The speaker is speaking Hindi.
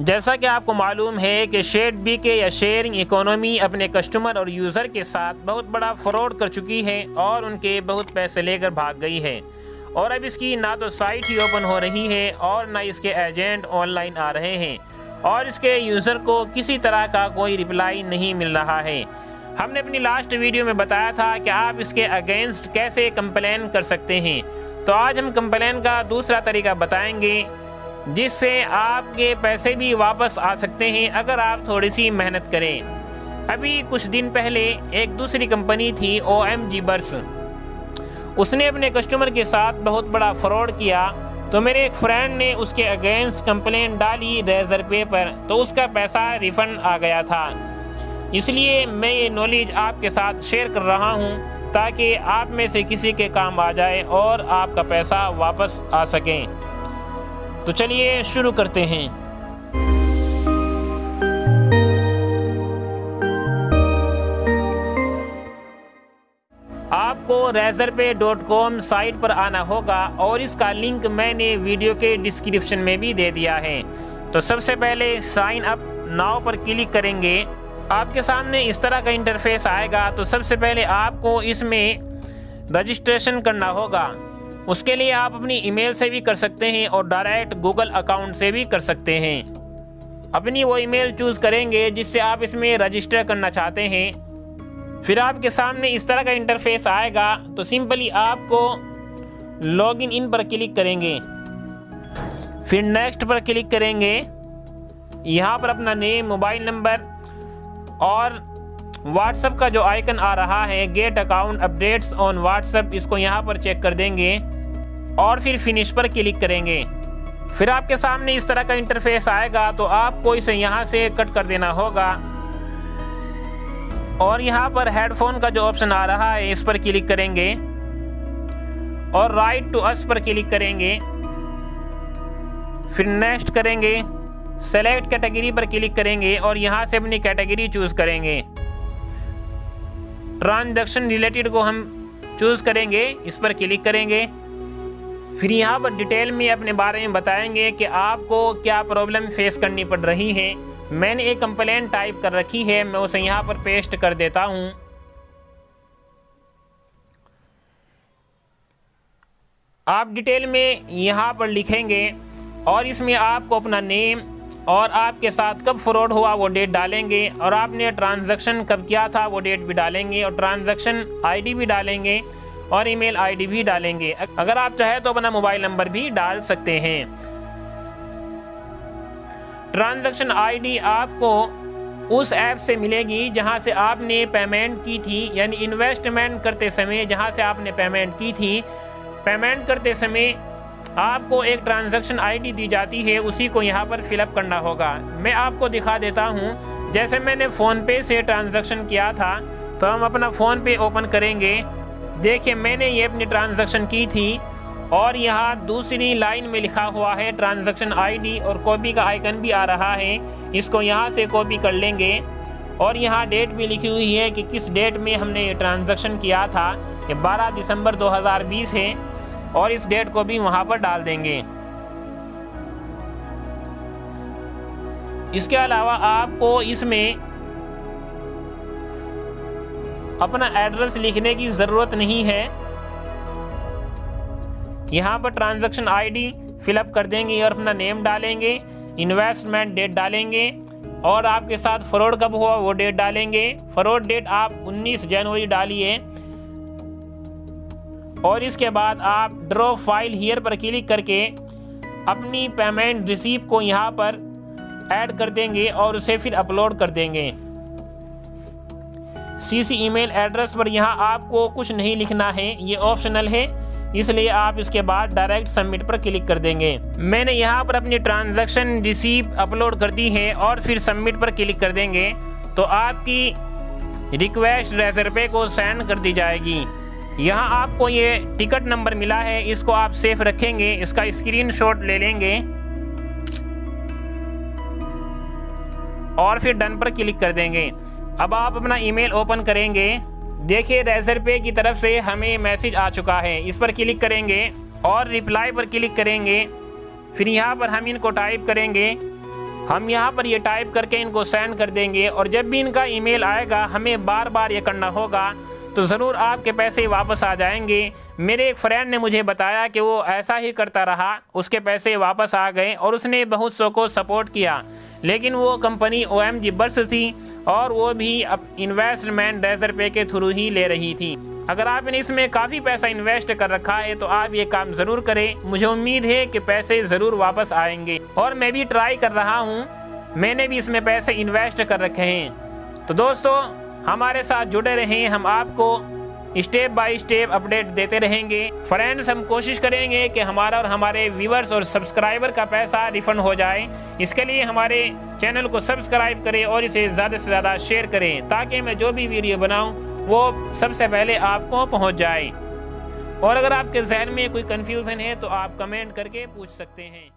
जैसा कि आपको मालूम है कि शेड बी के या शेयरिंग इकोनॉमी अपने कस्टमर और यूज़र के साथ बहुत बड़ा फ्रॉड कर चुकी है और उनके बहुत पैसे लेकर भाग गई है। और अब इसकी ना तो साइट ही ओपन हो रही है और ना इसके एजेंट ऑनलाइन आ रहे हैं और इसके यूज़र को किसी तरह का कोई रिप्लाई नहीं मिल रहा है। हमने अपनी लास्ट वीडियो में बताया था कि आप इसके अगेंस्ट कैसे कंप्लेन कर सकते हैं। तो आज हम कंप्लेन का दूसरा तरीका बताएँगे। जिससे आपके पैसे भी वापस आ सकते हैं अगर आप थोड़ी सी मेहनत करें। अभी कुछ दिन पहले एक दूसरी कंपनी थी ओ एम जी बर्स उसने अपने कस्टमर के साथ बहुत बड़ा फ्रॉड किया तो मेरे एक फ्रेंड ने उसके अगेंस्ट कंप्लेंट डाली रेजर पे पर तो उसका पैसा रिफंड आ गया था। इसलिए मैं ये नॉलेज आपके साथ शेयर कर रहा हूँ, ताकि आप में से किसी के काम आ जाए और आपका पैसा वापस आ सकें। तो चलिए शुरू करते हैं। आपको रेजर पे डॉट कॉम साइट पर आना होगा और इसका लिंक मैंने वीडियो के डिस्क्रिप्शन में भी दे दिया है। तो सबसे पहले साइन अप नाव पर क्लिक करेंगे। आपके सामने इस तरह का इंटरफेस आएगा तो सबसे पहले आपको इसमें रजिस्ट्रेशन करना होगा। उसके लिए आप अपनी ईमेल से भी कर सकते हैं और डायरेक्ट गूगल अकाउंट से भी कर सकते हैं। अपनी वो ईमेल चूज़ करेंगे जिससे आप इसमें रजिस्टर करना चाहते हैं। फिर आपके सामने इस तरह का इंटरफेस आएगा तो सिंपली आपको लॉगिन इन पर क्लिक करेंगे। फिर नेक्स्ट पर क्लिक करेंगे। यहाँ पर अपना नेम, मोबाइल नंबर और व्हाट्सएप का जो आइकन आ रहा है, get account updates on WhatsApp इसको यहाँ पर चेक कर देंगे। और फिर फिनिश पर क्लिक करेंगे। फिर आपके सामने इस तरह का इंटरफेस आएगा तो आपको इसे यहाँ से कट कर देना होगा। और यहाँ पर हेडफोन का जो ऑप्शन आ रहा है, इस पर क्लिक करेंगे। और राइट टू अस पर क्लिक करेंगे। फिर नेक्स्ट करेंगे। सेलेक्ट कैटेगरी पर क्लिक करेंगे और यहाँ से अपनी कैटेगरी चूज़ करेंगे। ट्रांजैक्शन रिलेटेड को हम चूज़ करेंगे, इस पर क्लिक करेंगे। फिर यहाँ पर डिटेल में अपने बारे में बताएँगे कि आपको क्या प्रॉब्लम फेस करनी पड़ रही है। मैंने एक कंप्लेंट टाइप कर रखी है, मैं उसे यहाँ पर पेस्ट कर देता हूँ। आप डिटेल में यहाँ पर लिखेंगे और इसमें आपको अपना नेम और आपके साथ कब फ्रॉड हुआ वो डेट डालेंगे और आपने ट्रांजैक्शन कब किया था वो डेट भी डालेंगे और ट्रांजैक्शन आईडी भी डालेंगे। और ईमेल आईडी भी डालेंगे। अगर आप चाहे तो अपना मोबाइल नंबर भी डाल सकते हैं। ट्रांजैक्शन आईडी आपको उस ऐप से मिलेगी जहाँ से आपने पेमेंट की थी, यानी इन्वेस्टमेंट करते समय जहाँ से आपने पेमेंट की थी। पेमेंट करते समय आपको एक ट्रांजैक्शन आईडी दी जाती है, उसी को यहाँ पर फिलअप करना होगा। मैं आपको दिखा देता हूँ, जैसे मैंने फ़ोनपे से ट्रांजैक्शन किया था तो हम अपना फ़ोनपे ओपन करेंगे। देखिए, मैंने ये अपनी ट्रांजैक्शन की थी और यहाँ दूसरी लाइन में लिखा हुआ है ट्रांजैक्शन आईडी और कॉपी का आइकन भी आ रहा है। इसको यहाँ से कॉपी कर लेंगे और यहाँ डेट भी लिखी हुई है कि किस डेट में हमने ये ट्रांजैक्शन किया था। ये 12 दिसंबर 2020 है और इस डेट को भी वहाँ पर डाल देंगे। इसके अलावा आपको इसमें अपना एड्रेस लिखने की ज़रूरत नहीं है। यहाँ पर ट्रांजैक्शन आईडी फिलअप कर देंगे और अपना नेम डालेंगे, इन्वेस्टमेंट डेट डालेंगे और आपके साथ फ्रॉड कब हुआ वो डेट डालेंगे। फ्रॉड डेट आप 19 जनवरी डालिए और इसके बाद आप ड्रॉ फ़ाइल हियर पर क्लिक करके अपनी पेमेंट रिसीव को यहाँ पर ऐड कर देंगे और उसे फिर अपलोड कर देंगे। सी सी ईमेल एड्रेस पर यहाँ आपको कुछ नहीं लिखना है, ये ऑप्शनल है। इसलिए आप इसके बाद डायरेक्ट सबमिट पर क्लिक कर देंगे। मैंने यहाँ पर अपनी ट्रांजैक्शन रिसीव अपलोड कर दी है और फिर सबमिट पर क्लिक कर देंगे तो आपकी रिक्वेस्ट रेजर पे को सेंड कर दी जाएगी। यहाँ आपको ये टिकट नंबर मिला है, इसको आप सेफ़ रखेंगे, इसका स्क्रीनशॉट ले लेंगे। और फिर डन पर क्लिक कर देंगे। अब आप अपना ईमेल ओपन करेंगे। देखिए रेजर पे की तरफ़ से हमें मैसेज आ चुका है। इस पर क्लिक करेंगे और रिप्लाई पर क्लिक करेंगे। फिर यहाँ पर हम इनको टाइप करेंगे। हम यहाँ पर ये टाइप करके इनको सेंड कर देंगे और जब भी इनका ईमेल आएगा, हमें बार बार ये करना होगा। तो ज़रूर आपके पैसे वापस आ जाएँगे। मेरे एक फ्रेंड ने मुझे बताया कि वो ऐसा ही करता रहा, उसके पैसे वापस आ गए और उसने बहुत सौ को सपोर्ट किया। लेकिन वो कंपनी ओ एम थी और वो भी अब इन्वेस्टमेंट डेजर पे के थ्रू ही ले रही थी। अगर आपने इसमें काफ़ी पैसा इन्वेस्ट कर रखा है तो आप ये काम ज़रूर करें। मुझे उम्मीद है कि पैसे ज़रूर वापस आएँगे। और मैं भी ट्राई कर रहा हूँ। मैंने भी इसमें पैसे इन्वेस्ट कर रखे हैं। तो दोस्तों, हमारे साथ जुड़े रहें। हम आपको स्टेप बाय स्टेप अपडेट देते रहेंगे। फ्रेंड्स, हम कोशिश करेंगे कि हमारा और हमारे व्यूवर्स और सब्सक्राइबर का पैसा रिफंड हो जाए। इसके लिए हमारे चैनल को सब्सक्राइब करें और इसे ज़्यादा से ज़्यादा शेयर करें, ताकि मैं जो भी वीडियो बनाऊँ, वो सबसे पहले आपको पहुँच जाए। और अगर आपके जहन में कोई कन्फ्यूज़न है तो आप कमेंट करके पूछ सकते हैं।